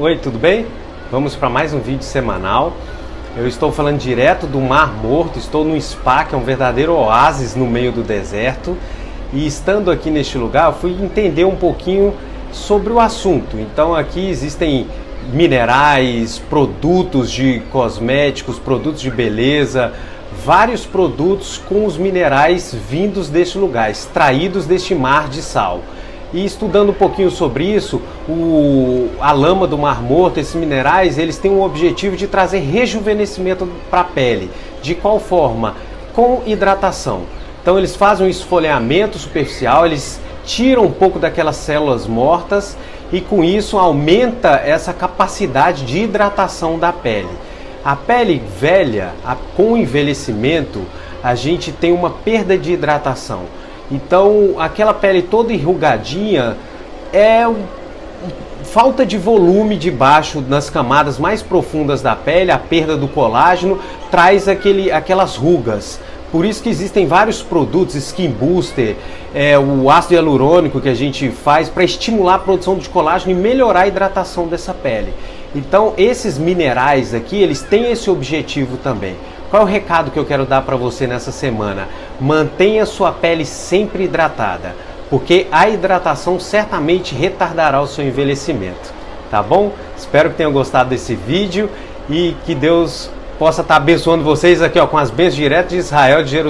Oi, tudo bem? Vamos para mais um vídeo semanal. Eu estou falando direto do Mar Morto, estou num spa que é um verdadeiro oásis no meio do deserto. E estando aqui neste lugar, fui entender um pouquinho sobre o assunto. Então aqui existem minerais, produtos de cosméticos, produtos de beleza, vários produtos com os minerais vindos deste lugar, extraídos deste mar de sal. E estudando um pouquinho sobre isso, o, a lama do Mar Morto, esses minerais, eles têm o objetivo de trazer rejuvenescimento para a pele. De qual forma? Com hidratação. Então eles fazem um esfoliamento superficial, eles tiram um pouco daquelas células mortas e com isso aumenta essa capacidade de hidratação da pele. A pele velha, a, com envelhecimento, a gente tem uma perda de hidratação. Então, aquela pele toda enrugadinha é falta de volume debaixo nas camadas mais profundas da pele, a perda do colágeno traz aquele, aquelas rugas. Por isso que existem vários produtos, Skin Booster, é, o ácido hialurônico que a gente faz para estimular a produção de colágeno e melhorar a hidratação dessa pele. Então esses minerais aqui, eles têm esse objetivo também. Qual é o recado que eu quero dar para você nessa semana? Mantenha sua pele sempre hidratada, porque a hidratação certamente retardará o seu envelhecimento. Tá bom? Espero que tenham gostado desse vídeo e que Deus possa estar abençoando vocês aqui ó, com as bênçãos diretas de Israel, de Jerusalém.